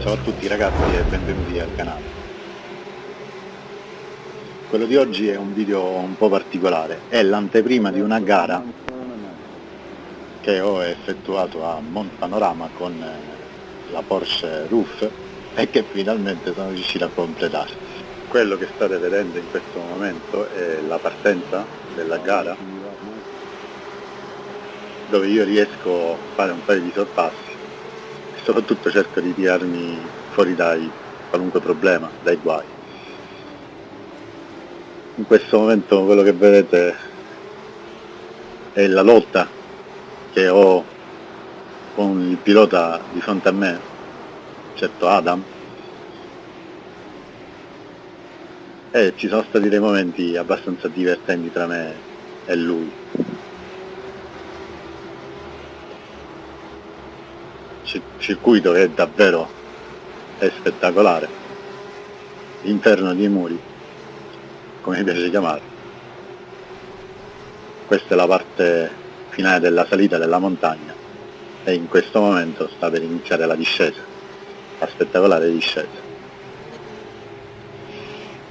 Ciao a tutti ragazzi e benvenuti al canale. Quello di oggi è un video un po' particolare, è l'anteprima di una gara che ho effettuato a Mont Panorama con eh, la Porsche Roof e che finalmente sono riuscito a completare. Quello che state vedendo in questo momento è la partenza della gara dove io riesco a fare un paio di sorpassi e soprattutto cerco di tirarmi fuori dai qualunque problema, dai guai. In questo momento quello che vedete è la lotta che ho con il pilota di fronte a me, certo Adam, e ci sono stati dei momenti abbastanza divertenti tra me e lui. circuito che è davvero è spettacolare, l'interno dei muri, come mi piace chiamare. Questa è la parte finale della salita della montagna e in questo momento sta per iniziare la discesa, la spettacolare discesa.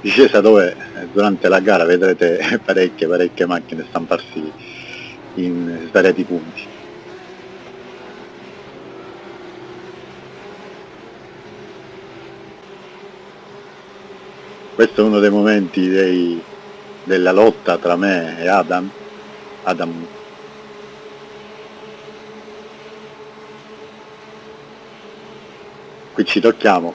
Discesa dove durante la gara vedrete parecchie parecchie macchine stamparsi in svariati punti. questo è uno dei momenti dei, della lotta tra me e Adam Adam qui ci tocchiamo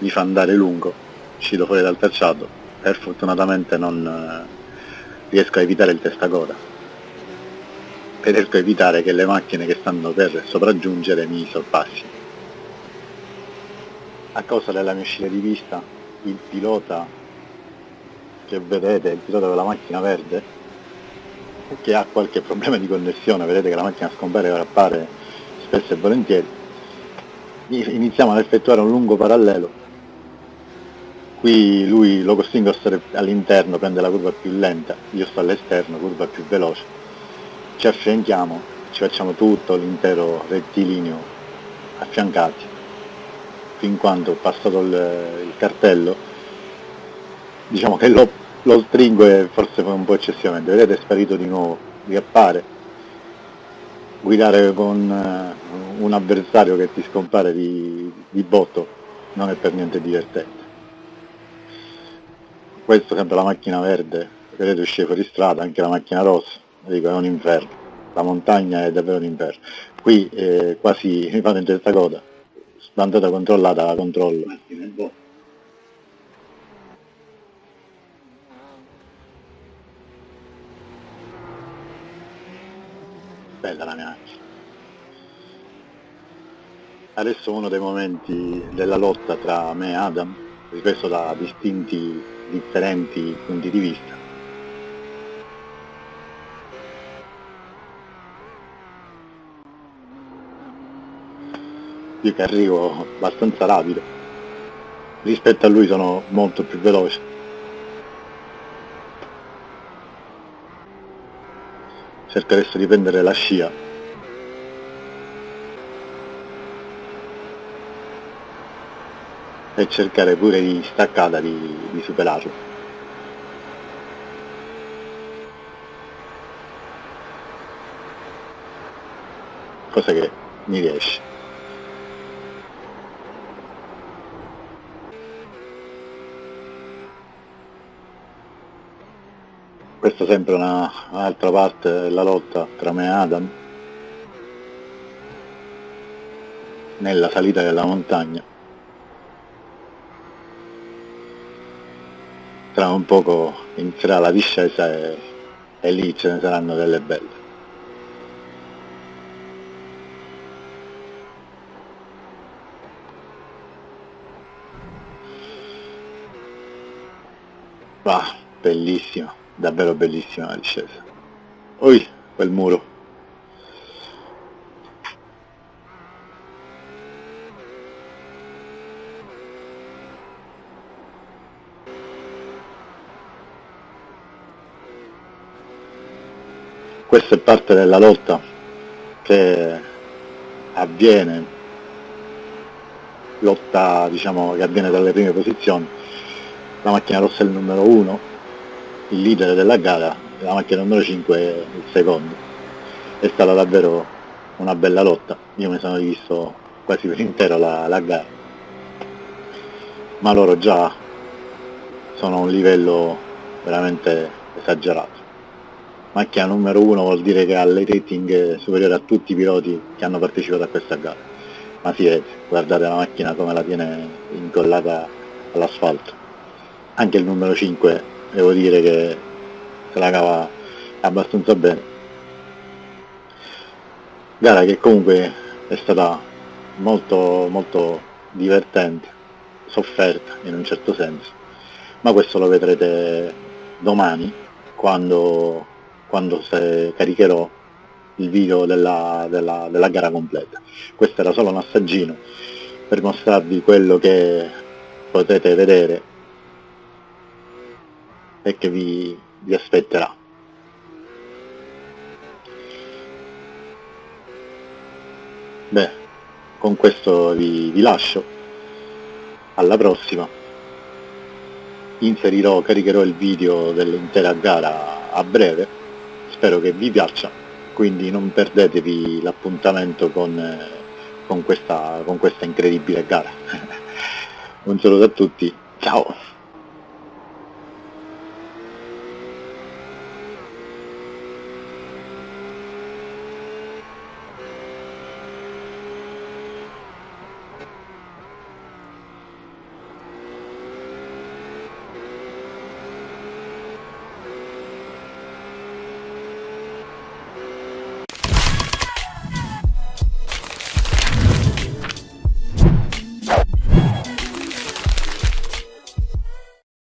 mi fa andare lungo uscito fuori dal tracciato e fortunatamente non eh, riesco a evitare il testacoda e riesco a evitare che le macchine che stanno per sopraggiungere mi sorpassino a causa della mia uscita di vista il pilota che vedete, il pilota della macchina verde, che ha qualche problema di connessione, vedete che la macchina scompare e appare spesso e volentieri, iniziamo ad effettuare un lungo parallelo. Qui lui lo costringo a stare all'interno, prende la curva più lenta, io sto all'esterno, curva più veloce. Ci affianchiamo, ci facciamo tutto l'intero rettilineo affiancati fin quando ho passato il, il cartello diciamo che lo, lo stringo e forse un po' eccessivamente. Vedete è sparito di nuovo riappare. Guidare con uh, un avversario che ti scompare di, di botto non è per niente divertente questo sempre la macchina verde vedete uscire fuori strada anche la macchina rossa dico è un inferno la montagna è davvero un inferno. Qui eh, quasi mi fanno in testa coda andata controllata la controllo. Bella la mia macchina. Adesso uno dei momenti della lotta tra me e Adam ripreso da distinti differenti punti di vista. Io che arrivo abbastanza rapido. Rispetto a lui sono molto più veloce. Cerco adesso di prendere la scia e cercare pure di staccata di, di superarlo. Cosa che mi riesce. Questa è sempre un'altra parte della lotta tra me e Adam. Nella salita della montagna tra un poco inizierà la discesa e, e lì ce ne saranno delle belle. Ah, bellissimo davvero bellissima la discesa. Ui quel muro questa è parte della lotta che avviene lotta diciamo che avviene dalle prime posizioni. La macchina rossa è il numero 1 il leader della gara la macchina numero 5 è il secondo. È stata davvero una bella lotta. Io mi sono rivisto quasi per intero la, la gara. Ma loro già sono a un livello veramente esagerato macchina numero 1 vuol dire che ha le rating superiore a tutti i piloti che hanno partecipato a questa gara. Ma si vede, guardate la macchina come la tiene incollata all'asfalto. Anche il numero 5 devo dire che se la cava abbastanza bene. Gara che comunque è stata molto molto divertente sofferta in un certo senso. Ma questo lo vedrete domani quando, quando caricherò il video della, della, della gara completa. Questo era solo un assaggino per mostrarvi quello che potete vedere e che vi, vi aspetterà. Beh, con questo vi, vi lascio. Alla prossima. Inserirò, caricherò il video dell'intera gara a breve. Spero che vi piaccia quindi non perdetevi l'appuntamento con, eh, con, questa, con questa incredibile gara. Un saluto a tutti, ciao!